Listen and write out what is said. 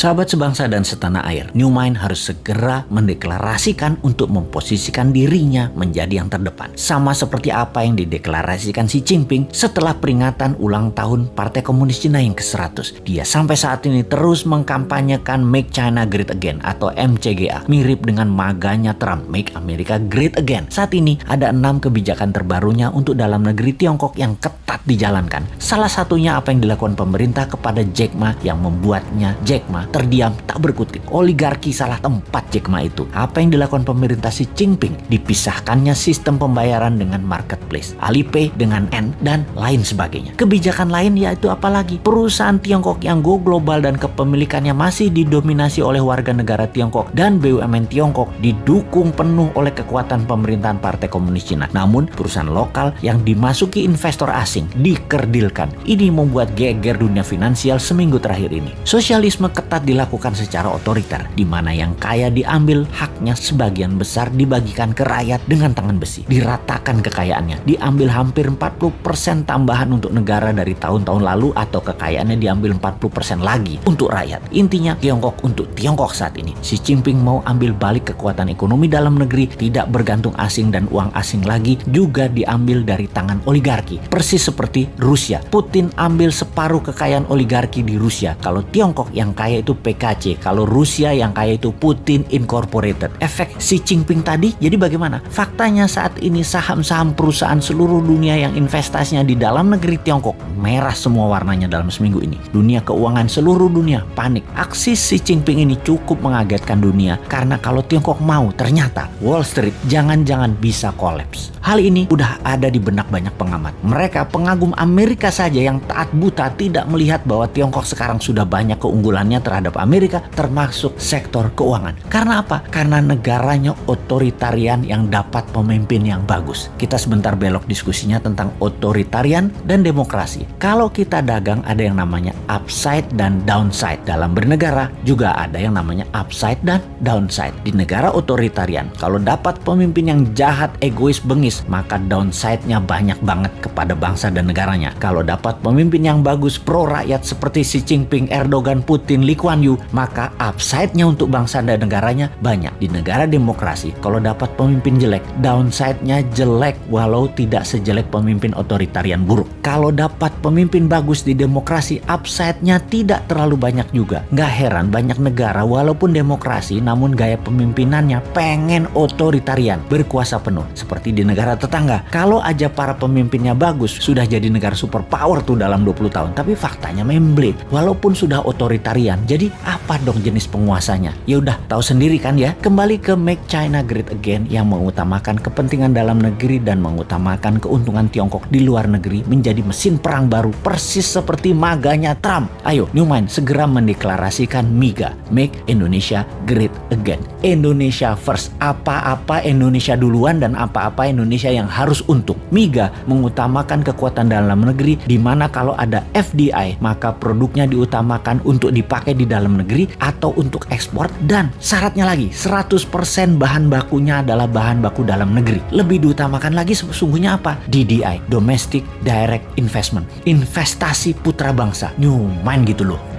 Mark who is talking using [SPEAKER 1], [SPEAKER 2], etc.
[SPEAKER 1] Sahabat sebangsa dan setanah air, New Mind harus segera mendeklarasikan untuk memposisikan dirinya menjadi yang terdepan. Sama seperti apa yang dideklarasikan Xi Jinping setelah peringatan ulang tahun Partai Komunis Cina yang ke-100. Dia sampai saat ini terus mengkampanyekan Make China Great Again atau MCGA, mirip dengan maganya Trump Make America Great Again. Saat ini ada enam kebijakan terbarunya untuk dalam negeri Tiongkok yang ketat dijalankan. Salah satunya apa yang dilakukan pemerintah kepada Jack Ma yang membuatnya Jack Ma terdiam tak berkutik. Oligarki salah tempat Jack Ma itu. Apa yang dilakukan pemerintah Xi Jinping? Dipisahkannya sistem pembayaran dengan marketplace, Alipay dengan N dan lain sebagainya. Kebijakan lain yaitu apalagi perusahaan Tiongkok yang go global dan kepemilikannya masih didominasi oleh warga negara Tiongkok dan BUMN Tiongkok didukung penuh oleh kekuatan pemerintahan Partai Komunis Cina. Namun perusahaan lokal yang dimasuki investor asing dikerdilkan. Ini membuat geger dunia finansial seminggu terakhir ini. Sosialisme ketat dapat dilakukan secara otoriter, di mana yang kaya diambil haknya sebagian besar dibagikan ke rakyat dengan tangan besi. Diratakan kekayaannya, diambil hampir 40% tambahan untuk negara dari tahun-tahun lalu atau kekayaannya diambil 40% lagi untuk rakyat. Intinya Tiongkok untuk Tiongkok saat ini. Xi Jinping mau ambil balik kekuatan ekonomi dalam negeri, tidak bergantung asing dan uang asing lagi, juga diambil dari tangan oligarki. Persis seperti Rusia. Putin ambil separuh kekayaan oligarki di Rusia. Kalau Tiongkok yang kaya itu PKC, kalau Rusia yang kaya itu Putin Incorporated. Efek Xi Jinping tadi, jadi bagaimana? Faktanya saat ini saham-saham perusahaan seluruh dunia yang investasinya di dalam negeri Tiongkok merah semua warnanya dalam seminggu ini. Dunia keuangan seluruh dunia panik. Aksi Xi Jinping ini cukup mengagetkan dunia karena kalau Tiongkok mau ternyata Wall Street jangan-jangan bisa kolaps. Hal ini udah ada di benak banyak pengamat. Mereka pengagum Amerika saja yang taat buta tidak melihat bahwa Tiongkok sekarang sudah banyak keunggulannya terhadap Amerika termasuk sektor keuangan. Karena apa? Karena negaranya otoritarian yang dapat pemimpin yang bagus. Kita sebentar belok diskusinya tentang otoritarian dan demokrasi. Kalau kita dagang ada yang namanya upside dan downside. Dalam bernegara juga ada yang namanya upside dan downside. Di negara otoritarian, kalau dapat pemimpin yang jahat, egois, bengis, maka downside-nya banyak banget kepada bangsa dan negaranya. Kalau dapat pemimpin yang bagus pro rakyat seperti Xi Jinping, Erdogan, Putin, Lee Kuan Yew, maka upside-nya untuk bangsa dan negaranya banyak. Di negara demokrasi, kalau dapat pemimpin jelek, downside-nya jelek walau tidak sejelek pemimpin otoritarian buruk. Kalau dapat pemimpin bagus di demokrasi, upside-nya tidak terlalu banyak juga. Nggak heran banyak negara walaupun demokrasi namun gaya pemimpinannya pengen otoritarian, berkuasa penuh. Seperti di negara tetangga. Kalau aja para pemimpinnya bagus, sudah jadi negara superpower tuh dalam 20 tahun. Tapi faktanya memblade. Walaupun sudah otoritarian, jadi apa dong jenis penguasanya? Ya udah tahu sendiri kan ya. Kembali ke Make China Great Again yang mengutamakan kepentingan dalam negeri dan mengutamakan keuntungan Tiongkok di luar negeri menjadi mesin perang baru persis seperti maganya Trump. Ayo Newman segera mendeklarasikan MIGA, Make Indonesia Great Again. Indonesia first. Apa-apa Indonesia duluan dan apa-apa Indonesia yang harus untung. MIGA mengutamakan kekuatan dalam negeri di mana kalau ada FDI maka produknya diutamakan untuk dipakai di dalam negeri atau untuk ekspor dan syaratnya lagi 100% bahan bakunya adalah bahan baku dalam negeri. Lebih diutamakan lagi sesungguhnya apa? DDI, Domestic Direct Investment. Investasi putra bangsa. New main gitu loh.